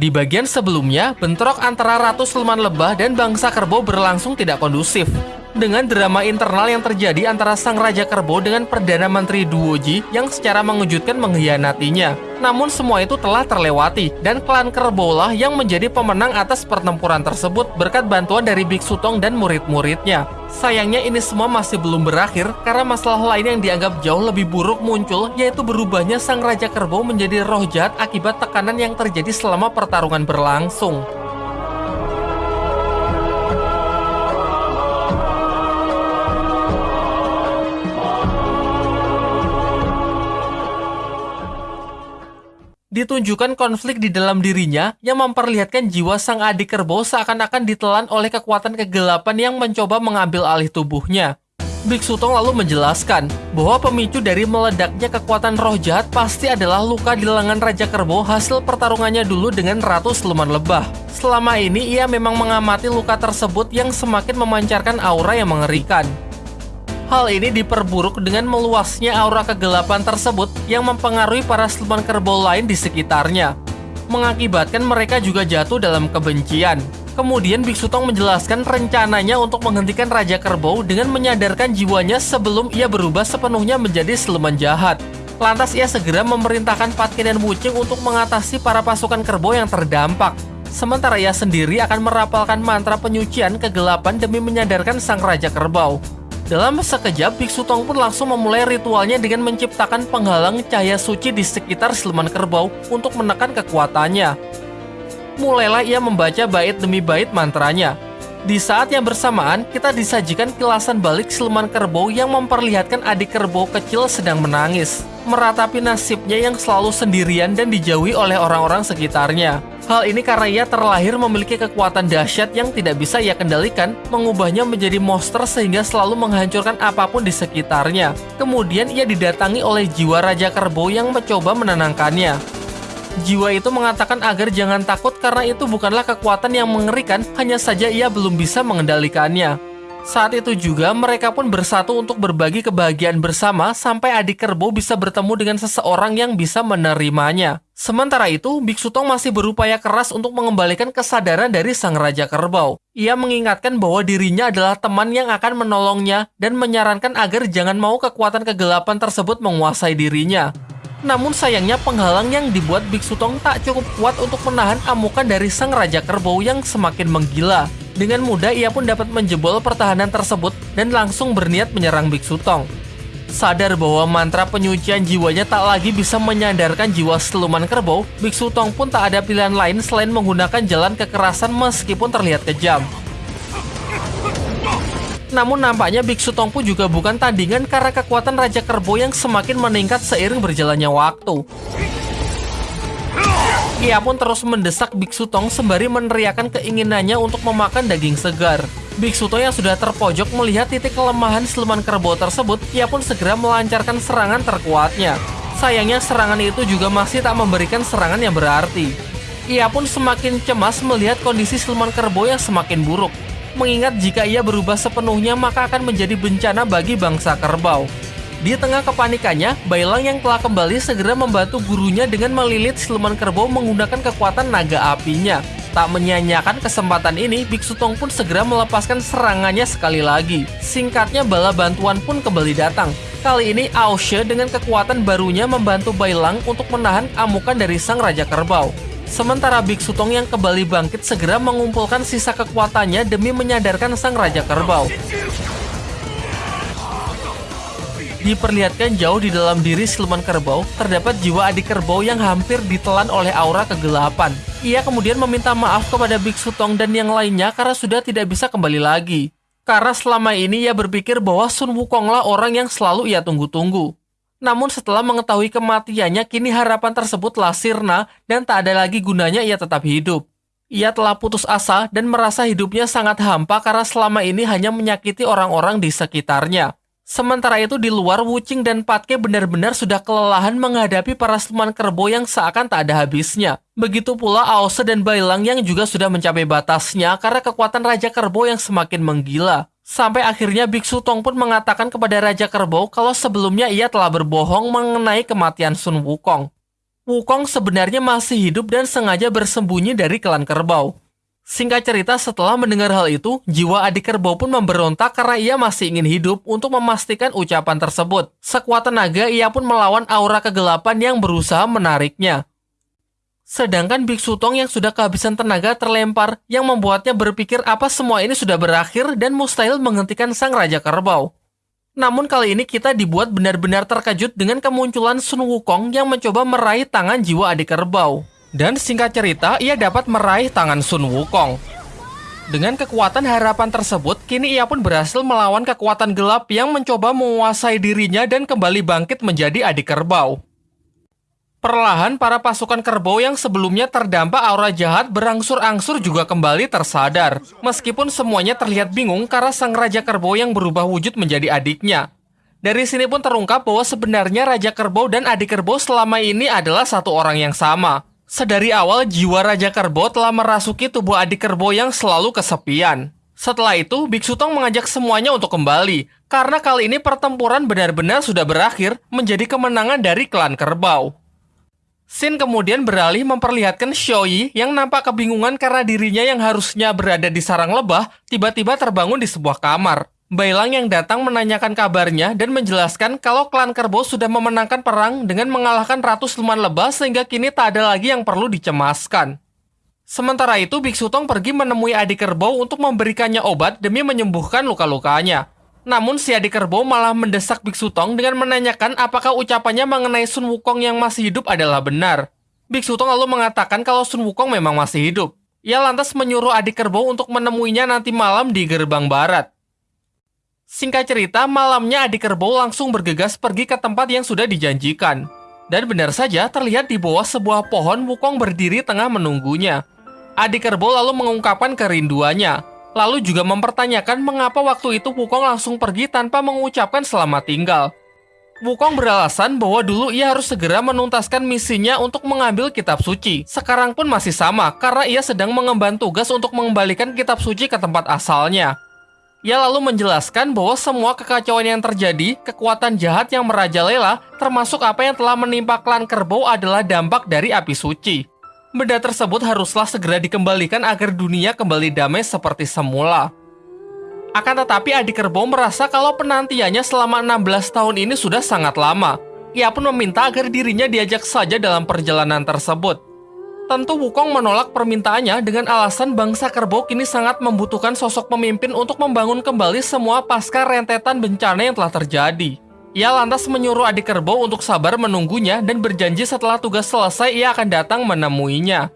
Di bagian sebelumnya, bentrok antara Ratu Siluman Lebah dan bangsa kerbau berlangsung tidak kondusif. Dengan drama internal yang terjadi antara Sang Raja Kerbau dengan Perdana Menteri Duoji yang secara mengejutkan mengkhianatinya. Namun semua itu telah terlewati, dan klan Kerbau lah yang menjadi pemenang atas pertempuran tersebut berkat bantuan dari Biksu Tong dan murid-muridnya. Sayangnya ini semua masih belum berakhir karena masalah lain yang dianggap jauh lebih buruk muncul yaitu berubahnya Sang Raja Kerbau menjadi roh jahat akibat tekanan yang terjadi selama pertarungan berlangsung. Ditunjukkan konflik di dalam dirinya yang memperlihatkan jiwa sang adik kerbau seakan-akan ditelan oleh kekuatan kegelapan yang mencoba mengambil alih tubuhnya. Biksu Tong lalu menjelaskan bahwa pemicu dari meledaknya kekuatan roh jahat pasti adalah luka di lengan Raja Kerbau hasil pertarungannya dulu dengan Ratu Seluman Lebah. Selama ini ia memang mengamati luka tersebut yang semakin memancarkan aura yang mengerikan. Hal ini diperburuk dengan meluasnya aura kegelapan tersebut yang mempengaruhi para siluman kerbau lain di sekitarnya, mengakibatkan mereka juga jatuh dalam kebencian. Kemudian Biksu Tong menjelaskan rencananya untuk menghentikan Raja Kerbau dengan menyadarkan jiwanya sebelum ia berubah sepenuhnya menjadi siluman jahat. Lantas ia segera memerintahkan Patkin dan Wucing untuk mengatasi para pasukan kerbau yang terdampak. Sementara ia sendiri akan merapalkan mantra penyucian kegelapan demi menyadarkan sang Raja Kerbau. Dalam sekejap, Biksu Tong pun langsung memulai ritualnya dengan menciptakan penghalang cahaya suci di sekitar siluman kerbau untuk menekan kekuatannya. Mulailah ia membaca bait demi bait mantranya. Di saat yang bersamaan, kita disajikan kilasan balik siluman kerbau yang memperlihatkan adik kerbau kecil sedang menangis, meratapi nasibnya yang selalu sendirian dan dijauhi oleh orang-orang sekitarnya. Hal ini karena ia terlahir memiliki kekuatan dahsyat yang tidak bisa ia kendalikan, mengubahnya menjadi monster sehingga selalu menghancurkan apa pun di sekitarnya. Kemudian ia didatangi oleh jiwa Raja Kerbau yang mencoba menenangkannya. Jiwa itu mengatakan agar jangan takut karena itu bukanlah kekuatan yang mengerikan, hanya saja ia belum bisa mengendalikannya. Saat itu juga mereka pun bersatu untuk berbagi kebahagiaan bersama sampai adik kerbau bisa bertemu dengan seseorang yang bisa menerimanya. Sementara itu, Biksu Tong masih berupaya keras untuk mengembalikan kesadaran dari sang Raja Kerbau. Ia mengingatkan bahwa dirinya adalah teman yang akan menolongnya dan menyarankan agar jangan mau kekuatan kegelapan tersebut menguasai dirinya. Namun sayangnya penghalang yang dibuat Biksu Tong tak cukup kuat untuk menahan amukan dari sang Raja Kerbau yang semakin menggila. Dengan mudah ia pun dapat menjebol pertahanan tersebut dan langsung berniat menyerang Biksu Tong. Sadar bahwa mantra penyucian jiwanya tak lagi bisa menyadarkan jiwa siluman kerbau, Biksu Tong pun tak ada pilihan lain selain menggunakan jalan kekerasan meskipun terlihat kejam. Namun nampaknya Biksu Tong pun juga bukan tandingan karena kekuatan Raja Kerbau yang semakin meningkat seiring berjalannya waktu. Ia pun terus mendesak Biksu Tong sembari meneriakan keinginannya untuk memakan daging segar. Biksu Tong yang sudah terpojok melihat titik kelemahan siluman kerbau tersebut, ia pun segera melancarkan serangan terkuatnya. Sayangnya serangan itu juga masih tak memberikan serangan yang berarti. Ia pun semakin cemas melihat kondisi siluman kerbau yang semakin buruk. Mengingat jika ia berubah sepenuhnya maka akan menjadi bencana bagi bangsa kerbau. Di tengah kepanikannya, Bailang yang telah kembali segera membantu gurunya dengan melilit siluman kerbau menggunakan kekuatan naga apinya. Tak menyanyiakan kesempatan ini, Biksu Tong pun segera melepaskan serangannya sekali lagi. Singkatnya, bala bantuan pun kembali datang. Kali ini, Aoshe dengan kekuatan barunya membantu Bailang untuk menahan amukan dari sang Raja Kerbau. Sementara Biksu Tong yang kembali bangkit segera mengumpulkan sisa kekuatannya demi menyadarkan sang Raja Kerbau. Diperlihatkan jauh di dalam diri siluman kerbau, terdapat jiwa adik kerbau yang hampir ditelan oleh aura kegelapan. Ia kemudian meminta maaf kepada Biksu Tong dan yang lainnya karena sudah tidak bisa kembali lagi. Karena selama ini ia berpikir bahwa Sun Wukonglah orang yang selalu ia tunggu-tunggu. Namun setelah mengetahui kematiannya, kini harapan tersebutlah sirna dan tak ada lagi gunanya ia tetap hidup. Ia telah putus asa dan merasa hidupnya sangat hampa karena selama ini hanya menyakiti orang-orang di sekitarnya. Sementara itu di luar Wucing dan Patke benar-benar sudah kelelahan menghadapi para siluman kerbau yang seakan tak ada habisnya. Begitu pula Aose dan Bailang yang juga sudah mencapai batasnya karena kekuatan Raja Kerbau yang semakin menggila. Sampai akhirnya Biksu Tong pun mengatakan kepada Raja Kerbau kalau sebelumnya ia telah berbohong mengenai kematian Sun Wukong. Wukong sebenarnya masih hidup dan sengaja bersembunyi dari klan kerbau. Singkat cerita, setelah mendengar hal itu, jiwa adik kerbau pun memberontak karena ia masih ingin hidup untuk memastikan ucapan tersebut. Sekuat tenaga, ia pun melawan aura kegelapan yang berusaha menariknya. Sedangkan Biksu Tong yang sudah kehabisan tenaga terlempar, yang membuatnya berpikir apa semua ini sudah berakhir dan mustahil menghentikan sang Raja Kerbau. Namun kali ini kita dibuat benar-benar terkejut dengan kemunculan Sun Wukong yang mencoba meraih tangan jiwa adik kerbau. Dan singkat cerita, ia dapat meraih tangan Sun Wukong. Dengan kekuatan harapan tersebut, kini ia pun berhasil melawan kekuatan gelap yang mencoba menguasai dirinya dan kembali bangkit menjadi adik kerbau. Perlahan, para pasukan kerbau yang sebelumnya terdampak aura jahat berangsur-angsur juga kembali tersadar. Meskipun semuanya terlihat bingung karena sang Raja Kerbau yang berubah wujud menjadi adiknya. Dari sini pun terungkap bahwa sebenarnya Raja Kerbau dan adik kerbau selama ini adalah satu orang yang sama. Sedari awal, jiwa Raja Kerbau telah merasuki tubuh adik kerbau yang selalu kesepian. Setelah itu, Biksu Tong mengajak semuanya untuk kembali, karena kali ini pertempuran benar-benar sudah berakhir menjadi kemenangan dari klan kerbau. Sin kemudian beralih memperlihatkan Xiaoyi yang nampak kebingungan karena dirinya yang harusnya berada di sarang lebah, tiba-tiba terbangun di sebuah kamar. Bailang yang datang menanyakan kabarnya dan menjelaskan kalau klan kerbau sudah memenangkan perang dengan mengalahkan ratus luman lebah sehingga kini tak ada lagi yang perlu dicemaskan. Sementara itu, Biksu Tong pergi menemui adik kerbau untuk memberikannya obat demi menyembuhkan luka-lukanya. Namun si adik kerbau malah mendesak Biksu Tong dengan menanyakan apakah ucapannya mengenai Sun Wukong yang masih hidup adalah benar. Biksu Tong lalu mengatakan kalau Sun Wukong memang masih hidup. Ia lantas menyuruh adik kerbau untuk menemuinya nanti malam di gerbang barat. Singkat cerita, malamnya adik kerbau langsung bergegas pergi ke tempat yang sudah dijanjikan. Dan benar saja terlihat di bawah sebuah pohon Wukong berdiri tengah menunggunya. Adik kerbau lalu mengungkapkan kerinduannya, lalu juga mempertanyakan mengapa waktu itu Wukong langsung pergi tanpa mengucapkan selamat tinggal. Wukong beralasan bahwa dulu ia harus segera menuntaskan misinya untuk mengambil kitab suci. Sekarang pun masih sama, karena ia sedang mengemban tugas untuk mengembalikan kitab suci ke tempat asalnya. Ia lalu menjelaskan bahwa semua kekacauan yang terjadi, kekuatan jahat yang merajalela, termasuk apa yang telah menimpa klan kerbau adalah dampak dari api suci. Benda tersebut haruslah segera dikembalikan agar dunia kembali damai seperti semula. Akan tetapi adik kerbau merasa kalau penantiannya selama 16 tahun ini sudah sangat lama. Ia pun meminta agar dirinya diajak saja dalam perjalanan tersebut. Tentu Wukong menolak permintaannya dengan alasan bangsa kerbau kini sangat membutuhkan sosok pemimpin untuk membangun kembali semua pasca rentetan bencana yang telah terjadi. Ia lantas menyuruh adik kerbau untuk sabar menunggunya dan berjanji setelah tugas selesai ia akan datang menemuinya.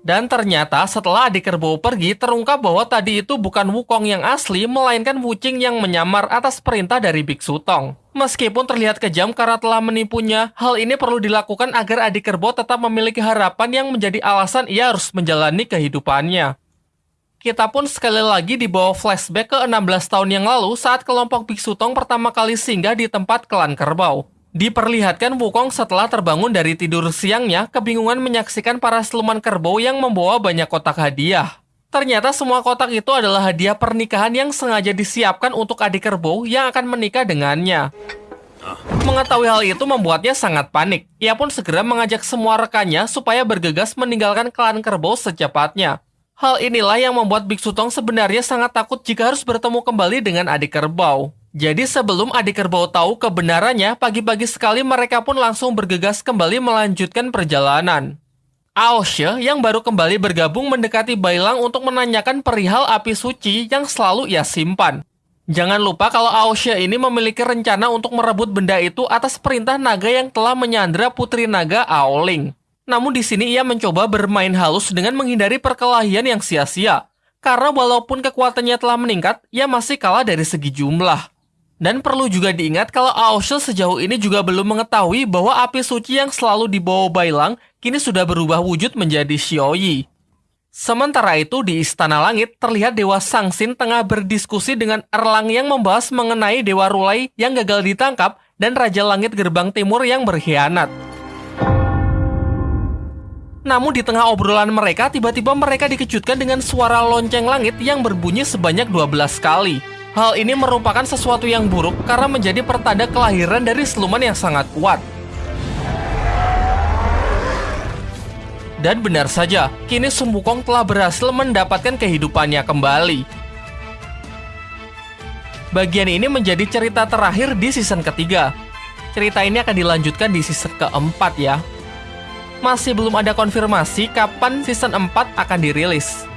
Dan ternyata setelah adik kerbau pergi, terungkap bahwa tadi itu bukan Wukong yang asli, melainkan Wucing yang menyamar atas perintah dari Biksu Tong. Meskipun terlihat kejam karena telah menipunya, hal ini perlu dilakukan agar adik kerbau tetap memiliki harapan yang menjadi alasan ia harus menjalani kehidupannya. Kita pun sekali lagi dibawa flashback ke 16 tahun yang lalu saat kelompok Biksu Tong pertama kali singgah di tempat klan kerbau. Diperlihatkan Wukong setelah terbangun dari tidur siangnya, kebingungan menyaksikan para siluman kerbau yang membawa banyak kotak hadiah. Ternyata semua kotak itu adalah hadiah pernikahan yang sengaja disiapkan untuk adik kerbau yang akan menikah dengannya. Mengetahui hal itu membuatnya sangat panik. Ia pun segera mengajak semua rekannya supaya bergegas meninggalkan klan kerbau secepatnya. Hal inilah yang membuat Biksu Tong sebenarnya sangat takut jika harus bertemu kembali dengan adik kerbau. Jadi sebelum adik kerbau tahu kebenarannya, pagi-pagi sekali mereka pun langsung bergegas kembali melanjutkan perjalanan. Aoshe yang baru kembali bergabung mendekati Bailang untuk menanyakan perihal api suci yang selalu ia simpan. Jangan lupa kalau Aoshe ini memiliki rencana untuk merebut benda itu atas perintah naga yang telah menyandra putri naga Aoling. Namun di sini ia mencoba bermain halus dengan menghindari perkelahian yang sia-sia. Karena walaupun kekuatannya telah meningkat, ia masih kalah dari segi jumlah. Dan perlu juga diingat kalau Aoshe sejauh ini juga belum mengetahui bahwa api suci yang selalu dibawa Bailang kini sudah berubah wujud menjadi Xiaoyi. Sementara itu di Istana Langit terlihat Dewa Sangsin tengah berdiskusi dengan Erlang yang membahas mengenai Dewa Rulai yang gagal ditangkap dan Raja Langit Gerbang Timur yang berkhianat. Namun di tengah obrolan mereka, tiba-tiba mereka dikejutkan dengan suara lonceng langit yang berbunyi sebanyak 12 kali. Hal ini merupakan sesuatu yang buruk karena menjadi pertanda kelahiran dari siluman yang sangat kuat. Dan benar saja, kini Sun Wukong telah berhasil mendapatkan kehidupannya kembali. Bagian ini menjadi cerita terakhir di season ketiga. Cerita ini akan dilanjutkan di season keempat ya. Masih belum ada konfirmasi kapan season 4 akan dirilis.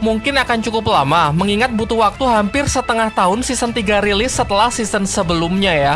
Mungkin akan cukup lama, mengingat butuh waktu hampir setengah tahun season 3 rilis setelah season sebelumnya ya.